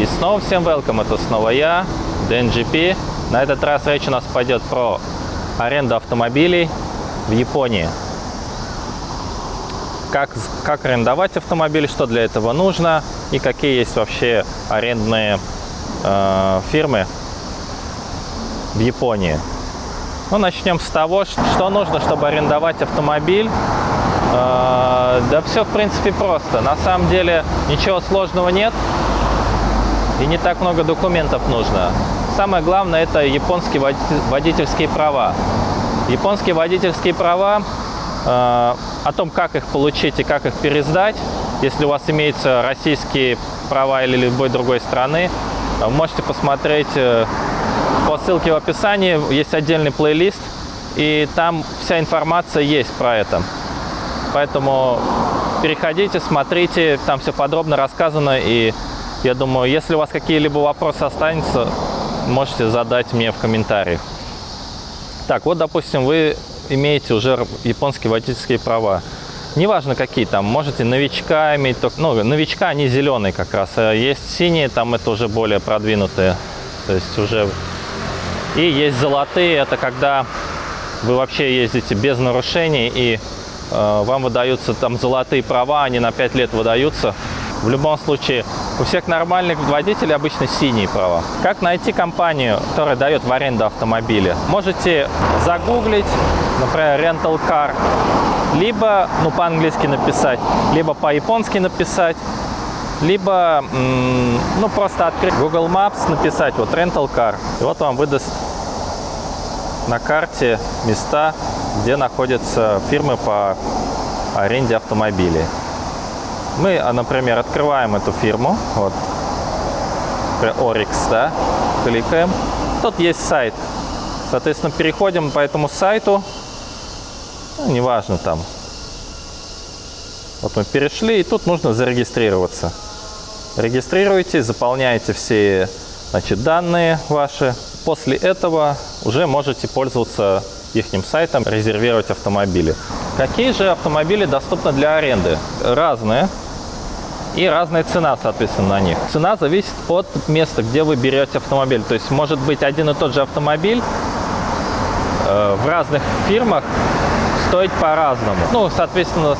И снова всем welcome, это снова я, DNGP. На этот раз речь у нас пойдет про аренду автомобилей в Японии. Как, как арендовать автомобиль, что для этого нужно и какие есть вообще арендные э, фирмы в Японии. Ну, начнем с того, что нужно, чтобы арендовать автомобиль. Э, да все, в принципе, просто. На самом деле ничего сложного нет и не так много документов нужно. Самое главное – это японские водительские права. Японские водительские права, э, о том, как их получить и как их пересдать, если у вас имеются российские права или любой другой страны, вы можете посмотреть э, по ссылке в описании, есть отдельный плейлист, и там вся информация есть про это. Поэтому переходите, смотрите, там все подробно рассказано, и я думаю, если у вас какие-либо вопросы останутся, можете задать мне в комментариях. Так, вот, допустим, вы имеете уже японские водительские права. Неважно какие там, можете новичка иметь, ну, новичка они зеленые как раз, а есть синие, там это уже более продвинутые, то есть уже... И есть золотые, это когда вы вообще ездите без нарушений и э, вам выдаются там золотые права, они на 5 лет выдаются, в любом случае, у всех нормальных водителей обычно синие права. Как найти компанию, которая дает в аренду автомобили? Можете загуглить, например, Rental Car, либо, ну, по-английски написать, либо по-японски написать, либо, ну, просто открыть Google Maps, написать вот Rental Car, и вот вам выдаст на карте места, где находятся фирмы по аренде автомобилей. Мы, а, например, открываем эту фирму, вот, Orix, да, кликаем. Тут есть сайт. Соответственно, переходим по этому сайту, ну, неважно там. Вот мы перешли, и тут нужно зарегистрироваться. Регистрируете, заполняете все значит, данные ваши. После этого уже можете пользоваться их сайтом, резервировать автомобили. Какие же автомобили доступны для аренды? Разные. И разная цена, соответственно, на них. Цена зависит от места, где вы берете автомобиль. То есть может быть один и тот же автомобиль э, в разных фирмах стоить по-разному. Ну, соответственно,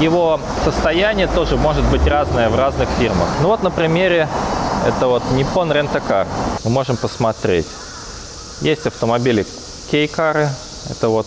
его состояние тоже может быть разное в разных фирмах. Ну вот на примере это вот Nippon Rent-A-Car. Мы можем посмотреть. Есть автомобили кейкары. Это вот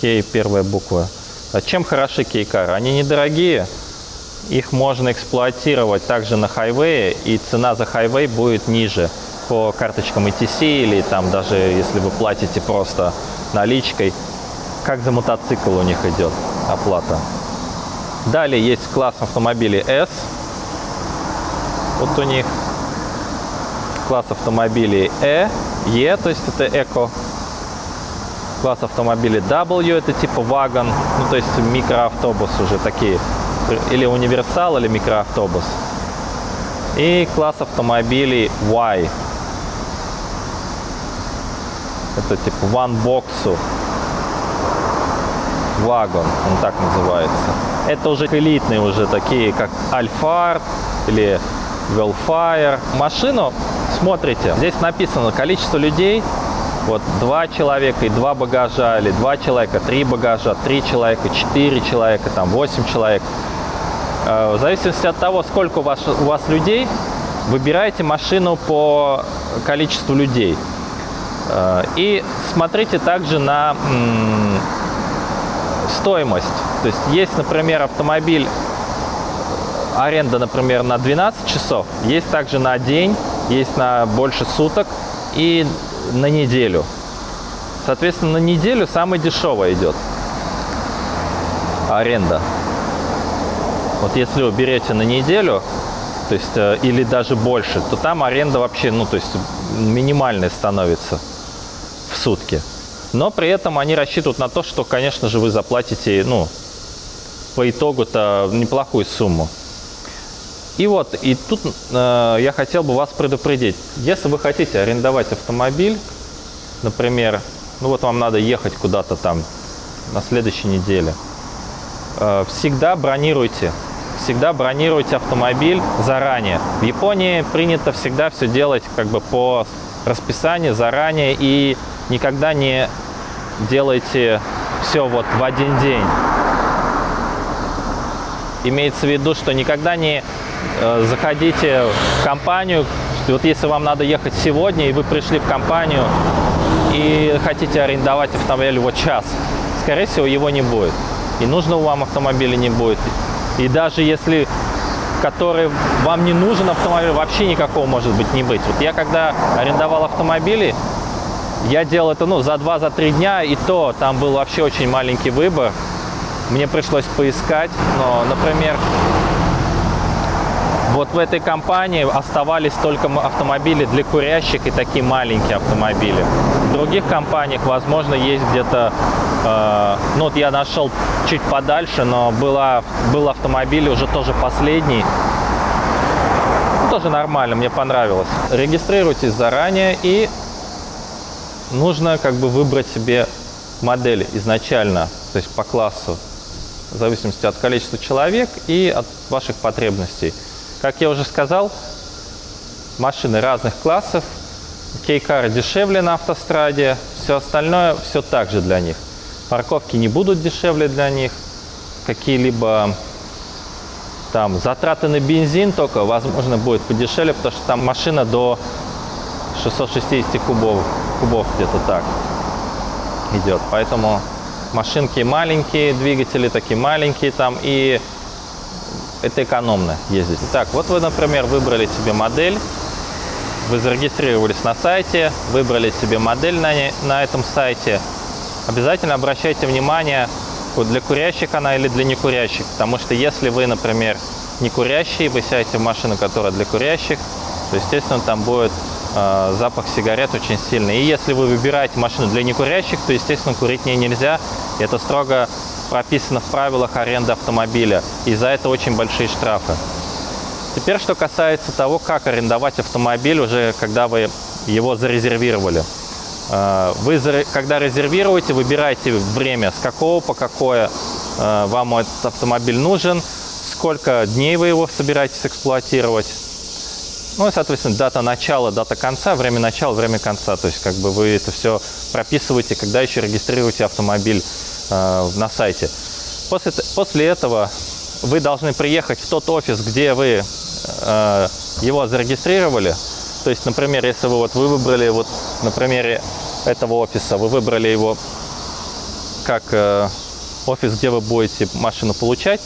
кей первая буква. А чем хороши кейкары? Они недорогие, их можно эксплуатировать также на хайвее, и цена за хайвей будет ниже по карточкам ETC или там даже если вы платите просто наличкой, как за мотоцикл у них идет оплата. Далее есть класс автомобилей S. Вот у них класс автомобилей E, E, то есть это эко. Класс автомобилей W, это типа вагон, ну то есть микроавтобус уже такие или универсал, или микроавтобус. И класс автомобилей Y. Это типа one box вагон, он так называется. Это уже элитные уже такие, как Alphard или Wellfire. Машину смотрите, здесь написано количество людей, вот два человека и два багажа, или два человека, три багажа, три человека, четыре человека, там восемь человек. Э, в зависимости от того, сколько у вас, у вас людей, выбирайте машину по количеству людей. Э, и смотрите также на стоимость. То есть есть, например, автомобиль, аренда, например, на 12 часов, есть также на день, есть на больше суток и на неделю. Соответственно, на неделю самая дешевая идет аренда. Вот если вы берете на неделю, то есть, э, или даже больше, то там аренда вообще, ну, то есть, минимальная становится в сутки. Но при этом они рассчитывают на то, что, конечно же, вы заплатите, ну, по итогу-то неплохую сумму. И вот, и тут э, я хотел бы вас предупредить. Если вы хотите арендовать автомобиль, например, ну вот вам надо ехать куда-то там на следующей неделе, э, всегда бронируйте всегда бронируйте автомобиль заранее. В Японии принято всегда все делать как бы по расписанию заранее и никогда не делайте все вот в один день. Имеется в виду, что никогда не э, заходите в компанию, вот если вам надо ехать сегодня, и вы пришли в компанию и хотите арендовать автомобиль вот час, скорее всего, его не будет. И нужного вам автомобиля не будет. И даже если который вам не нужен автомобиль, вообще никакого может быть не быть. Вот я когда арендовал автомобили, я делал это ну, за 2-3 за дня, и то там был вообще очень маленький выбор. Мне пришлось поискать, но, например, вот в этой компании оставались только автомобили для курящих и такие маленькие автомобили. В других компаниях, возможно, есть где-то, ну вот я нашел чуть подальше, но была, был автомобиль уже тоже последний. Ну, тоже нормально, мне понравилось. Регистрируйтесь заранее и нужно как бы выбрать себе модель изначально, то есть по классу, в зависимости от количества человек и от ваших потребностей. Как я уже сказал, машины разных классов. Кейкары дешевле на автостраде, все остальное все так же для них. Парковки не будут дешевле для них. Какие-либо там затраты на бензин только, возможно, будет подешевле, потому что там машина до 660 кубов, кубов где-то так идет. Поэтому машинки маленькие, двигатели такие маленькие там и это экономно ездить. Так, вот вы, например, выбрали себе модель, вы зарегистрировались на сайте, выбрали себе модель на, не, на этом сайте. Обязательно обращайте внимание, для курящих она или для некурящих. Потому что если вы, например, не курящий, вы сядете в машину, которая для курящих, то, естественно, там будет э, запах сигарет очень сильный. И если вы выбираете машину для некурящих, то, естественно, курить не нельзя. И это строго прописано в правилах аренды автомобиля, и за это очень большие штрафы. Теперь, что касается того, как арендовать автомобиль уже, когда вы его зарезервировали. Э, вы, когда резервируете, выбираете время, с какого по какое э, вам этот автомобиль нужен, сколько дней вы его собираетесь эксплуатировать. Ну и, соответственно, дата начала, дата конца, время начала, время конца. То есть, как бы вы это все прописываете, когда еще регистрируете автомобиль Э, на сайте. После, после этого вы должны приехать в тот офис, где вы его зарегистрировали. То есть, например, если вы, вот, вы выбрали, вот на примере этого офиса, вы выбрали его как э, офис, где вы будете машину получать,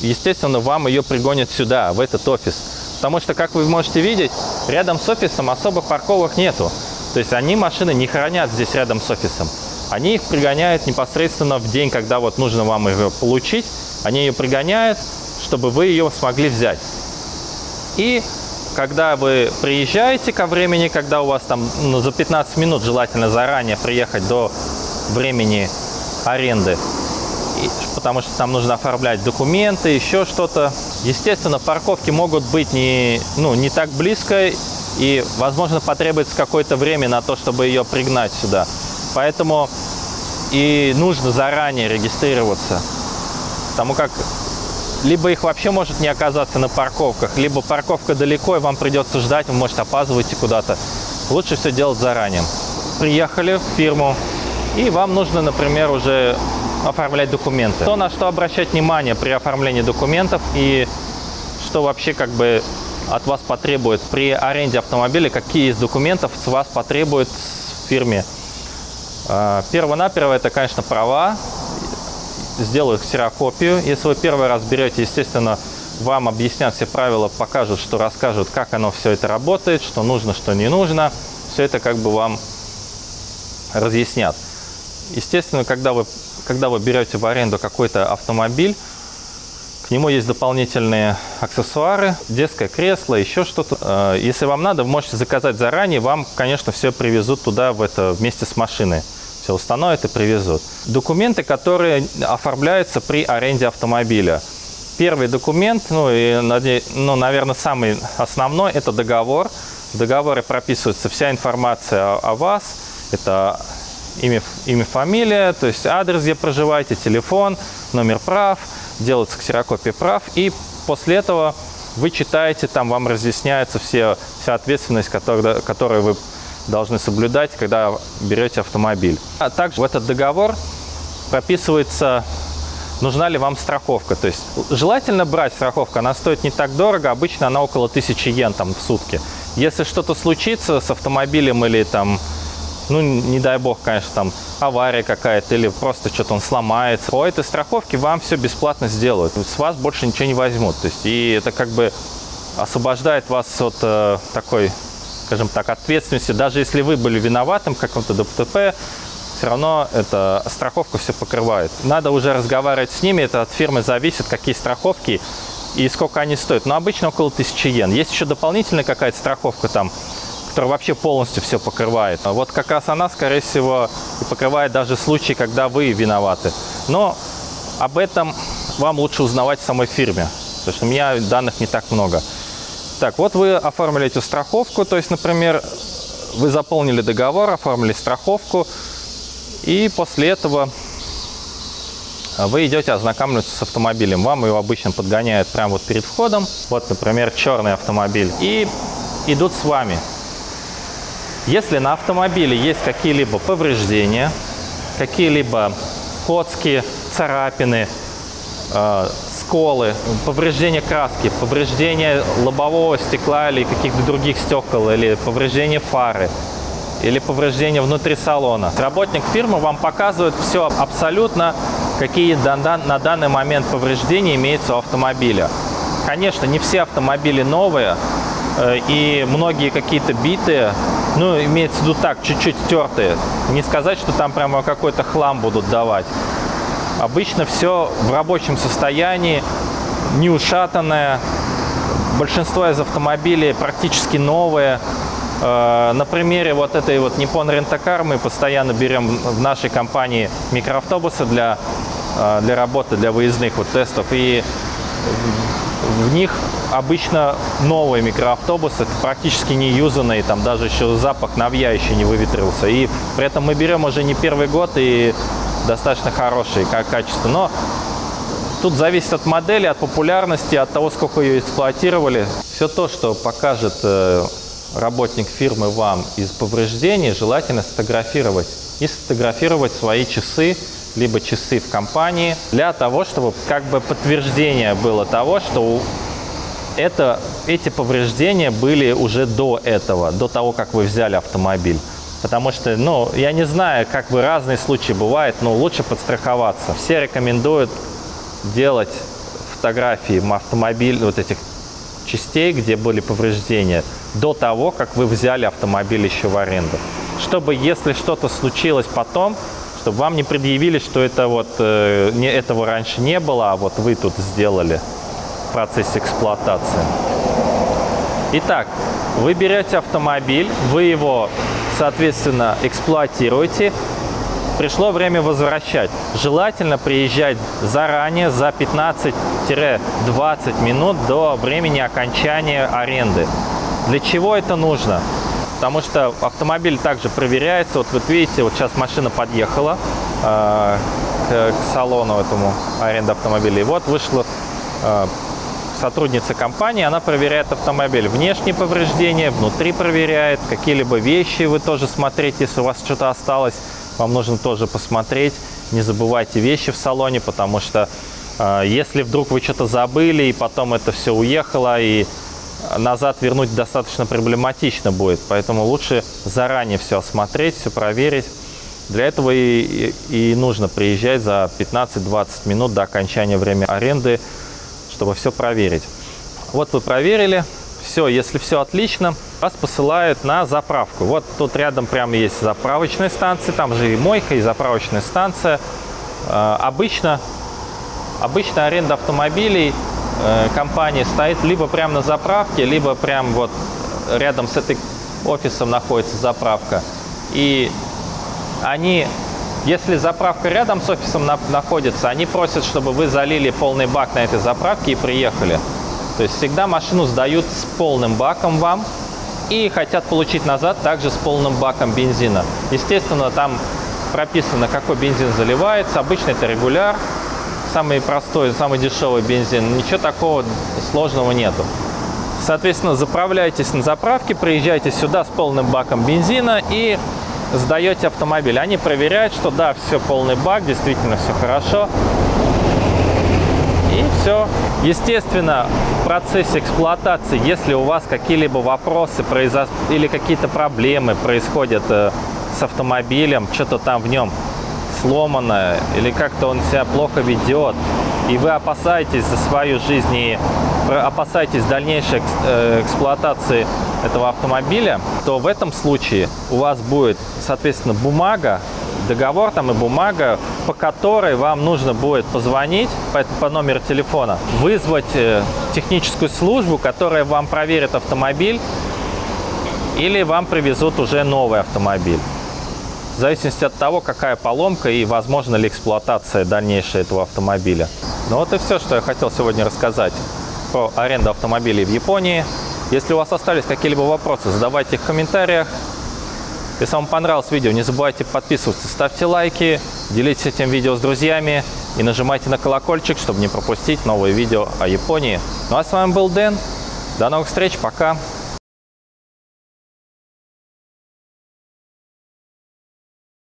естественно, вам ее пригонят сюда, в этот офис. Потому что, как вы можете видеть, рядом с офисом особо парковок нету. То есть они машины не хранят здесь рядом с офисом. Они их пригоняют непосредственно в день, когда вот нужно вам ее получить. Они ее пригоняют, чтобы вы ее смогли взять. И когда вы приезжаете ко времени, когда у вас там ну, за 15 минут желательно заранее приехать до времени аренды, и, потому что там нужно оформлять документы, еще что-то. Естественно, парковки могут быть не, ну, не так близко, и, возможно, потребуется какое-то время на то, чтобы ее пригнать сюда. Поэтому и нужно заранее регистрироваться. Потому как либо их вообще может не оказаться на парковках, либо парковка далеко, и вам придется ждать, вы можете опаздывать куда-то. Лучше все делать заранее. Приехали в фирму, и вам нужно, например, уже оформлять документы. То, на что обращать внимание при оформлении документов и что вообще как бы от вас потребует при аренде автомобиля, какие из документов с вас потребует в фирме а, Перво-наперво это, конечно, права. Сделаю ксерокопию. Если вы первый раз берете, естественно, вам объяснят все правила, покажут, что расскажут, как оно все это работает, что нужно, что не нужно. Все это как бы вам разъяснят. Естественно, когда вы, когда вы берете в аренду какой-то автомобиль, к нему есть дополнительные аксессуары, детское кресло, еще что-то. Э, если вам надо, вы можете заказать заранее, вам, конечно, все привезут туда в это, вместе с машиной все установят и привезут. Документы, которые оформляются при аренде автомобиля. Первый документ, ну и, ну, наверное, самый основной, это договор. В договоре прописывается вся информация о, о вас. Это имя, имя, фамилия, то есть адрес, где проживаете, телефон, номер прав, делается ксерокопия прав, и после этого вы читаете, там вам разъясняется все, вся ответственность, которую, которую вы должны соблюдать, когда берете автомобиль. А также в этот договор прописывается, нужна ли вам страховка. То есть желательно брать страховку, она стоит не так дорого, обычно она около 1000 йен там, в сутки. Если что-то случится с автомобилем или там ну, не дай бог, конечно, там авария какая-то или просто что-то он сломается. По этой страховке вам все бесплатно сделают. С вас больше ничего не возьмут. То есть, и это как бы освобождает вас от э, такой, скажем так, ответственности. Даже если вы были виноватым в каком-то ДТП, все равно эта страховка все покрывает. Надо уже разговаривать с ними, это от фирмы зависит, какие страховки и сколько они стоят. Но обычно около 1000 йен. Есть еще дополнительная какая-то страховка там, которая вообще полностью все покрывает. А вот как раз она, скорее всего, и покрывает даже случаи, когда вы виноваты. Но об этом вам лучше узнавать в самой фирме, потому что у меня данных не так много. Так, вот вы оформили эту страховку, то есть, например, вы заполнили договор, оформили страховку, и после этого вы идете ознакомиться с автомобилем. Вам его обычно подгоняют прямо вот перед входом. Вот, например, черный автомобиль. И идут с вами. Если на автомобиле есть какие-либо повреждения, какие-либо коцки, царапины, э, сколы, повреждения краски, повреждения лобового стекла или каких-то других стекол, или повреждения фары, или повреждения внутри салона. Работник фирмы вам показывает все абсолютно, какие на данный момент повреждения имеются у автомобиля. Конечно, не все автомобили новые, э, и многие какие-то битые, ну, имеется в виду так, чуть-чуть стертые. Не сказать, что там прямо какой-то хлам будут давать. Обычно все в рабочем состоянии, не ушатанное. Большинство из автомобилей практически новые. Э, на примере вот этой вот Nippon Rent-A-Car мы постоянно берем в нашей компании микроавтобусы для, э, для работы, для выездных вот тестов. И в них обычно новые микроавтобусы, практически не юзанные, там даже еще запах навья еще не выветрился. И при этом мы берем уже не первый год и достаточно хорошие как качество. Но тут зависит от модели, от популярности, от того, сколько ее эксплуатировали. Все то, что покажет э, работник фирмы вам из повреждений, желательно сфотографировать. И сфотографировать свои часы, либо часы в компании, для того, чтобы как бы подтверждение было того, что это, эти повреждения были уже до этого, до того, как вы взяли автомобиль. Потому что, ну, я не знаю, как бы разные случаи бывают, но лучше подстраховаться. Все рекомендуют делать фотографии автомобиль, вот этих частей, где были повреждения, до того, как вы взяли автомобиль еще в аренду. Чтобы, если что-то случилось потом, чтобы вам не предъявили, что это вот, э, не, этого раньше не было, а вот вы тут сделали в процессе эксплуатации. Итак, вы берете автомобиль, вы его, соответственно, эксплуатируете. Пришло время возвращать. Желательно приезжать заранее, за 15-20 минут до времени окончания аренды. Для чего это нужно? Потому что автомобиль также проверяется. Вот вы видите, вот сейчас машина подъехала э, к, к салону этому аренды автомобиля. И вот вышла э, сотрудница компании, она проверяет автомобиль. Внешние повреждения, внутри проверяет, какие-либо вещи вы тоже смотрите, если у вас что-то осталось, вам нужно тоже посмотреть. Не забывайте вещи в салоне, потому что э, если вдруг вы что-то забыли, и потом это все уехало, и назад вернуть достаточно проблематично будет. Поэтому лучше заранее все осмотреть, все проверить. Для этого и, и, и нужно приезжать за 15-20 минут до окончания времени аренды чтобы все проверить. Вот вы проверили, все, если все отлично, вас посылают на заправку. Вот тут рядом прямо есть заправочная станция, там же и мойка, и заправочная станция. Э, обычно, обычно аренда автомобилей э, компании стоит либо прямо на заправке, либо прямо вот рядом с этой офисом находится заправка. И они если заправка рядом с офисом на находится, они просят, чтобы вы залили полный бак на этой заправке и приехали. То есть всегда машину сдают с полным баком вам и хотят получить назад также с полным баком бензина. Естественно, там прописано, какой бензин заливается. Обычно это регуляр самый простой, самый дешевый бензин. Ничего такого сложного нету. Соответственно, заправляйтесь на заправке, приезжайте сюда с полным баком бензина и сдаете автомобиль. Они проверяют, что да, все полный бак, действительно все хорошо. И все. Естественно, в процессе эксплуатации, если у вас какие-либо вопросы произо... или какие-то проблемы происходят э, с автомобилем, что-то там в нем сломано, или как-то он себя плохо ведет, и вы опасаетесь за свою жизнь и опасаетесь дальнейшей э, эксплуатации этого автомобиля, то в этом случае у вас будет, соответственно, бумага, договор там и бумага, по которой вам нужно будет позвонить по, по номеру телефона, вызвать э, техническую службу, которая вам проверит автомобиль, или вам привезут уже новый автомобиль. В зависимости от того, какая поломка и возможно ли эксплуатация дальнейшая этого автомобиля. Ну вот и все, что я хотел сегодня рассказать про аренду автомобилей в Японии. Если у вас остались какие-либо вопросы, задавайте их в комментариях. Если вам понравилось видео, не забывайте подписываться, ставьте лайки, делитесь этим видео с друзьями и нажимайте на колокольчик, чтобы не пропустить новые видео о Японии. Ну а с вами был Дэн. До новых встреч, пока!